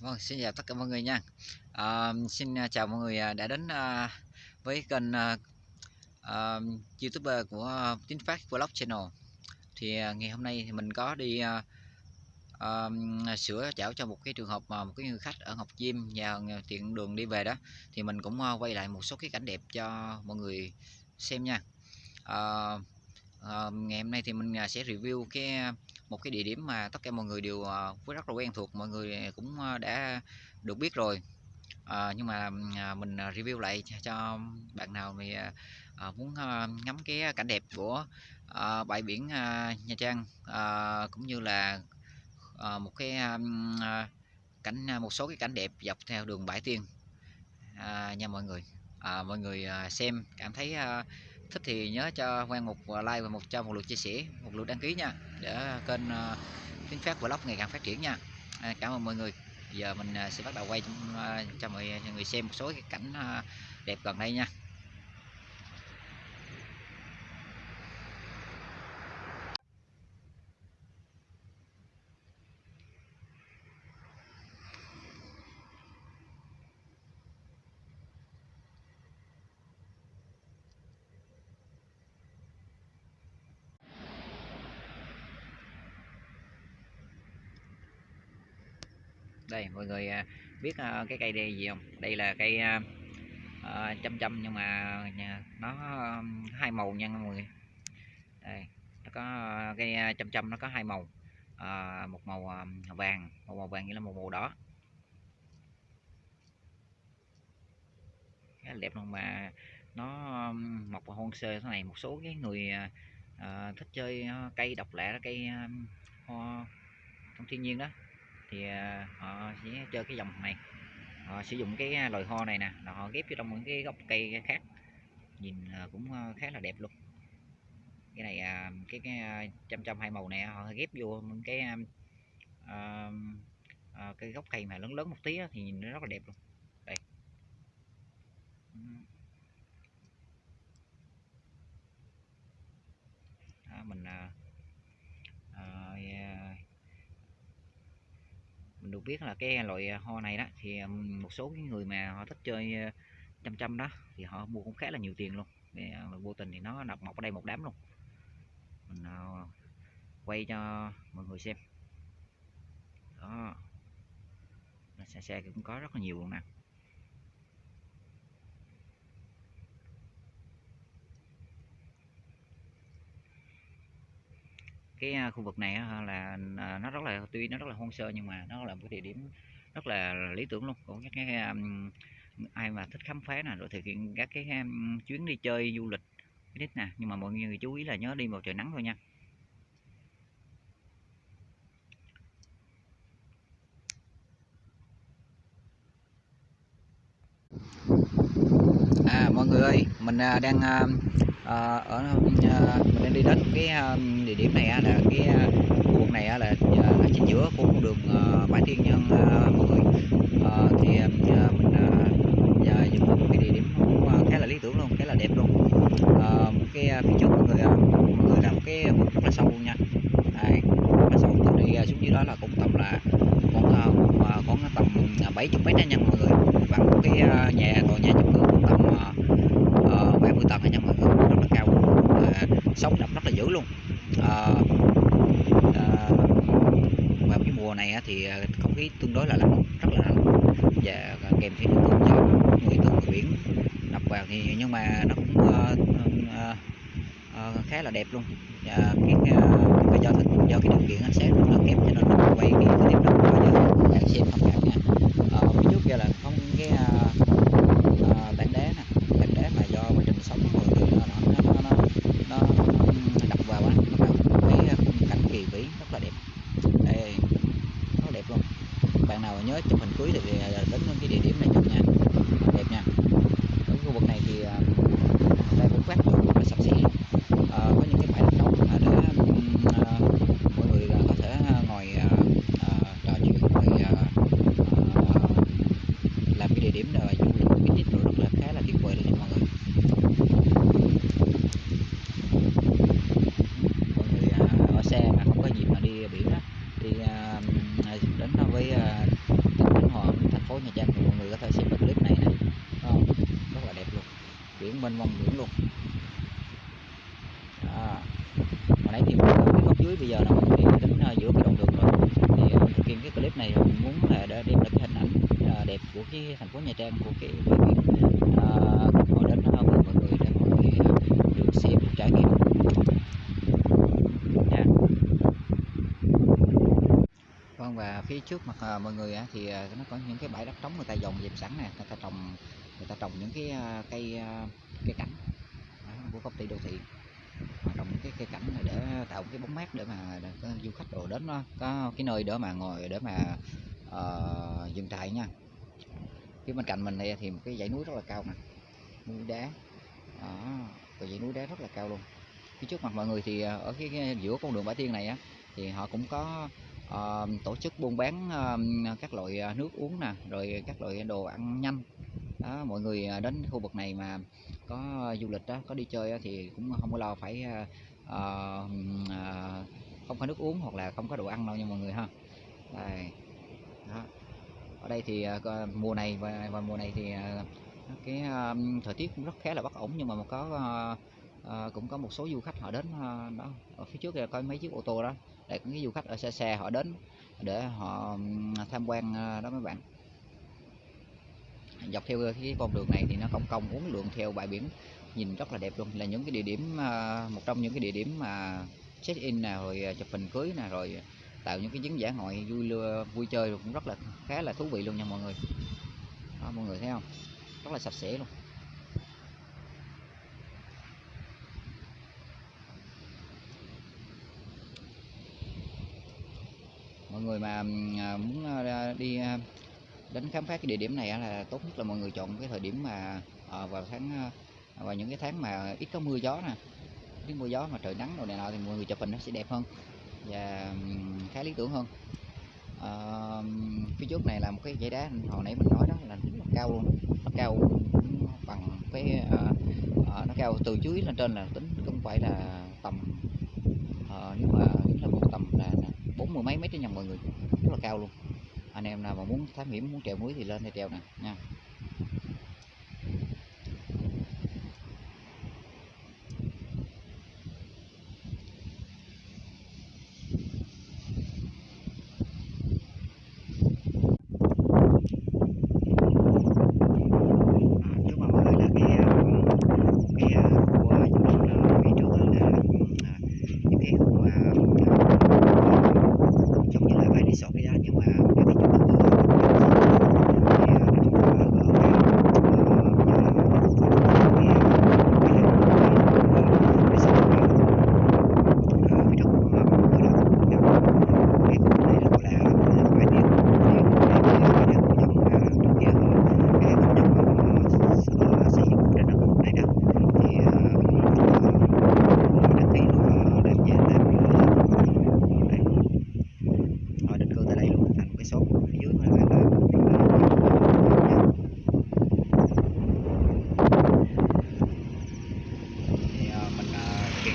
Vâng, xin chào tất cả mọi người nha. À, xin à, chào mọi người à, đã đến à, với kênh à, à, YouTuber của Tín Phát Vlog Channel. Thì à, ngày hôm nay thì mình có đi à, à, sửa chảo cho một cái trường hợp mà một cái người khách ở Ngọc Diêm và tiện đường đi về đó thì mình cũng à, quay lại một số cái cảnh đẹp cho mọi người xem nha. À, à, ngày hôm nay thì mình à, sẽ review cái một cái địa điểm mà tất cả mọi người đều ờ, rất là quen thuộc mọi người cũng ờ, đã được biết rồi. À, nhưng mà à, mình review lại cho bạn nào thì à, muốn ngắm cái cảnh đẹp của à, bãi biển à, Nha Trang à, cũng như là à, một cái à, cảnh một số cái cảnh đẹp dọc theo đường bãi tiên. À, nha mọi người. À, mọi người xem cảm thấy à, thích thì nhớ cho Quang một à, like và một cho một lượt chia sẻ một lượt đăng ký nha để kênh uh, tiếng phát vlog ngày càng phát triển nha. À, cảm ơn mọi người. Giờ mình à, sẽ bắt đầu quay à, cho mọi người xem một số cái cảnh đẹp gần đây nha. Đây mọi người à, biết à, cái cây đây gì không? Đây là cây à, uh, chăm chăm nhưng mà nó hai màu nha mọi người. Đây nó có cây chăm chăm nó có hai màu. À, một màu vàng một màu vàng nghĩa là một màu đỏ. Khá là đẹp luôn mà nó mọc vào hôn sơ thế này. Một số cái người à, thích chơi cây độc lạ cây hoa trong thiên nhiên đó thì ờ, họ sẽ chơi cái dòng này. Họ sử dụng cái ờ, loài ho này nè họ ghép vô trong những cái gốc cây khác. Nhìn ờ, cũng khá là đẹp luôn. Cái này à, cái cái trăm trăm hai màu này họ ghép vô những cái uh, cái gốc cây mà lớn lớn một tí thì nhìn nó rất là đẹp luôn. Đây. Đó, mình à, mình được biết là cái loại hoa này đó thì một số cái người mà họ thích chơi chăm chăm đó thì họ mua cũng khá là nhiều tiền luôn. Thì, ờ, vô tình thì nó nằm mọc ở đây một đám luôn. Mình ờ, quay cho mọi người xem. Đó. Xe xe cũng có rất là nhiều luôn nè. Cái khu vực này là à, nó rất là, tuy nó rất là hoang sơ nhưng mà nó là một cái địa điểm rất là lý tưởng luôn. Của các cái ai mà thích khám phá nè, rồi thực hiện các cái chuyến đi chơi du lịch đích nè, nhưng mà mọi người chú ý là nhớ đi vào trời nắng thôi nha. À mọi người ơi, mình à, đang à, à, ở à, mình đang đi đến cái ờ, địa điểm này là cái khu vực này là ở chính giữa của con đường bãi thiên nhân mọi người. À, thì mình giờ dừng một cái địa điểm khá là lý tưởng luôn khá là đẹp luôn à, một cái phía trước mọi người mọi người làm cái vực rất là sâu luôn nha Đây, rất là sâu từ đi xuống dưới đó là cũng tầm là con con tầm 70 mét nha mọi người bằng một cái nhà tòa nhà chung cư cũng tầm uh, 30 tầng nha mọi người rất là cao và sóng đậm rất là dữ luôn. Ờ, ờ, à, à, vào cái mùa này thì ờ, không khí tương đối là lạnh rất là lạnh. Và kèm theo nước cơn gió người từ người biển đập vào thì nhưng mà nó cũng uh, uh, uh, khá là đẹp luôn. Và cái uh, do do cái điều kiện ánh sáng rất là kém cho nên mình quay cái, clip đó bây giờ bạn xem thông cảm nha uh, phía trước kia là không cái uh, uh, đá nè tảng đá mà do quá trình sống của người nó nó nó, nó, nó đập vào á nó vào cái khung cảnh kỳ vĩ rất là đẹp đây rất đẹp luôn bạn nào nhớ chụp hình cưới thì à, đến cái địa điểm này chụp nha mênh mông biển luôn. À, hồi nãy thì cái góc dưới bây giờ nó mình đi đến à, giữa cái đoạn đường rồi. Thì à, mình thực cái clip này mình muốn là để đem lại cái hình ảnh à, đẹp của cái thành phố nhà Trang của cái bãi biển. Họ đến đó mọi người để mọi người được xem được trải nghiệm. Nha vâng và phía trước mặt mọi người thì nó có những cái bãi đất trống người ta dồn dẹp sẵn nè người ta trồng người ta trồng những cái cây cây cảnh. Của công ty đô thị. Họ trồng những cái cây cảnh này để tạo cái bóng mát để mà để du khách đồ đến đó, có cái nơi để mà ngồi để mà uh, dừng trại nha. Phía bên cạnh mình đây thì một cái dãy núi rất là cao nè núi đá. Đó và dãy núi đá rất là cao luôn. Phía trước mặt mọi người thì ờ, ở cái, cái giữa con đường Bãi Tiên này á thì họ cũng có uh, tổ chức buôn bán uh, các loại nước uống nè rồi các loại đồ ăn nhanh. Đó mọi người đến khu vực này mà có du lịch đó có đi chơi thì cũng không có lo phải uh, uh, không có nước uống hoặc là không có đồ ăn đâu nha mọi người ha. Đây đó. Ở đây thì uh, mùa này và, và mùa này thì uh, cái uh, thời tiết cũng rất khá là bất ổn nhưng mà có uh, uh, cũng có một số du khách họ đến uh, đó ở phía trước kia có mấy chiếc ô tô đó. Đây cũng cái du khách ở xa xa họ đến để họ tham quan đó mấy bạn dọc theo cái con đường này thì nó cong cong uốn lượn theo bãi biển nhìn rất là đẹp luôn. Là những cái địa điểm à, một trong những cái địa điểm mà check in nè rồi à, chụp hình cưới nè rồi tạo những cái chuyến dã ngoại vui lưa vui chơi cũng rất là khá là thú vị luôn nha mọi người. Đó, mọi người thấy không? Rất là sạch sẽ luôn. Mọi người mà à, muốn đi đến khám phá cái địa điểm này là tốt nhất là mọi người chọn cái thời điểm mà ờ, vào tháng ờ, vào những cái tháng mà ít có mưa gió nè. Ít mưa gió mà trời nắng rồi này nọ thì mọi người chụp hình nó sẽ đẹp hơn và khá lý tưởng hơn. À, phía trước này là một cái dãy đá hồi nãy mình nói đó là rất là cao luôn. Nó cao bằng cái à, nó cao từ dưới lên trên là tính không phải là tầm à, nếu mà tính là một tầm là bốn mươi mấy mét cho nha mọi người rất là cao luôn anh em nào mà muốn thám hiểm, muốn trèo núi thì lên đây trèo nè, nha À, trước mặt mọi người là cái à, cái à, khu à, du lịch à, phía trước á là à, những cái khu mà à, giống như là bãi resort vậy đó nhưng mà cái cái chủ đầu tư họ cũng thì à, nó rất là gỡ gàng Ờ, và cái cái hạng mục à, resort này Ờ, phía trước của mọi người đó cái khu này là gọi là bãi biển thì khu này thì là cái khu giống à, trước kia họ cái khu giống họ ờ, xây dựng trên đất này đó thì ờ, họ đăng ký luôn họ làm về làm như là đây họ định cư tại đây luôn thành cái xóm phía dưới là là thì ờ, mình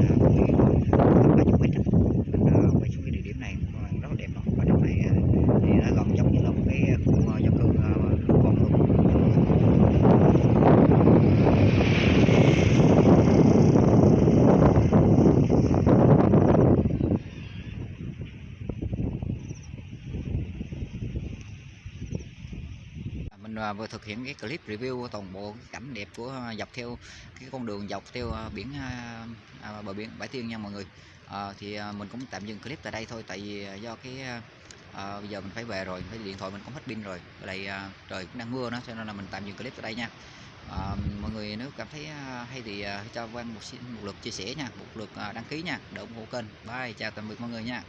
ờ, thực hiện clip ờ, ba chục mét á. mình ờ, quay xuống cái địa điểm này ờ, rất là đẹp luôn và trong này ờ, thì nó gần giống như là một cái khu ờ, dân cư ờ, lưu vong luôn À, mình à, vừa thực hiện cái clip review toàn bộ cái cảnh đẹp của à, dọc theo cái con đường dọc theo à, biển à, à, bờ biển Bãi Tiên nha mọi người. À, thì mình cũng tạm dừng clip tại đây thôi tại vì do cái à, bây giờ mình phải về rồi cái điện thoại mình cũng hết pin rồi. Ở đây à, trời cũng đang mưa nữa cho nên là mình tạm dừng clip tại đây nha. À, mọi người nếu cảm thấy hay thì à, cho quan một, một lượt chia sẻ nha một lượt à, đăng ký nha để ủng hộ kênh. Bye chào tạm biệt mọi người nha.